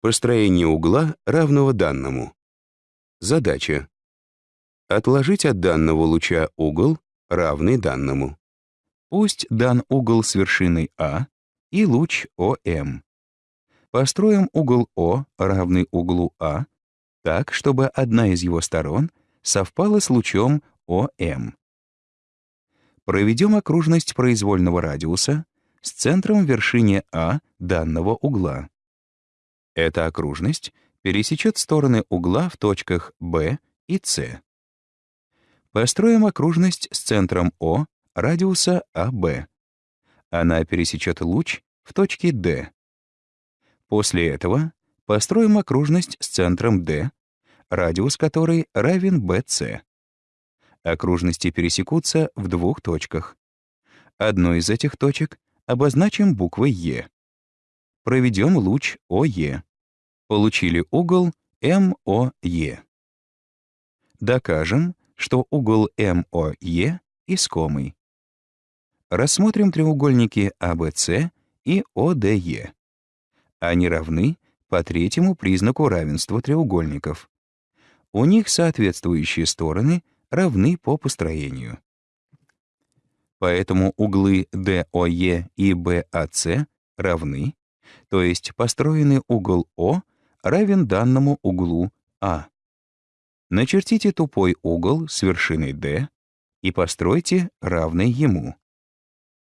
Построение угла, равного данному. Задача. Отложить от данного луча угол, равный данному. Пусть дан угол с вершиной А и луч ОМ. Построим угол О, равный углу А, так, чтобы одна из его сторон совпала с лучом ОМ. Проведем окружность произвольного радиуса с центром в вершине А данного угла. Эта окружность пересечет стороны угла в точках B и C. Построим окружность с центром О радиуса АБ. Она пересечет луч в точке D. После этого построим окружность с центром D, радиус которой равен BC. Окружности пересекутся в двух точках. Одну из этих точек обозначим буквой Е. Проведем луч ОЕ. Получили угол МОЕ. Докажем, что угол МОЕ искомый. Рассмотрим треугольники ABC и ODE. Они равны по третьему признаку равенства треугольников. У них соответствующие стороны равны по построению. Поэтому углы DOE и BAC равны, то есть построенный угол О равен данному углу А. Начертите тупой угол с вершиной D и постройте равный ему.